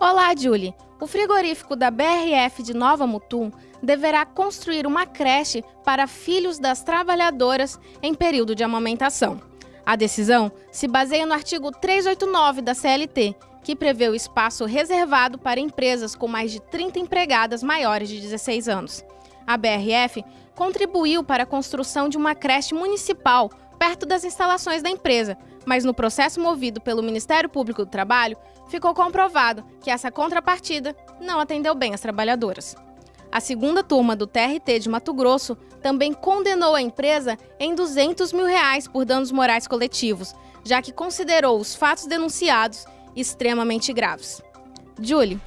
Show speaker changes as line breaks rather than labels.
A Julie, o frigorífico da BRF de Nova Mutum deverá construir uma creche para filhos das trabalhadoras em período de amamentação. A decisão se baseia no artigo 389 da CLT, que prevê o espaço reservado para empresas com mais de 30 empregadas maiores de 16 anos. A BRF contribuiu para a construção de uma creche municipal perto das instalações da empresa, mas no processo movido pelo Ministério Público do Trabalho, ficou comprovado que essa contrapartida não atendeu bem as trabalhadoras. A segunda turma do TRT de Mato Grosso também condenou a empresa em 200 mil reais por danos morais coletivos, já que considerou os fatos denunciados extremamente graves. Julie,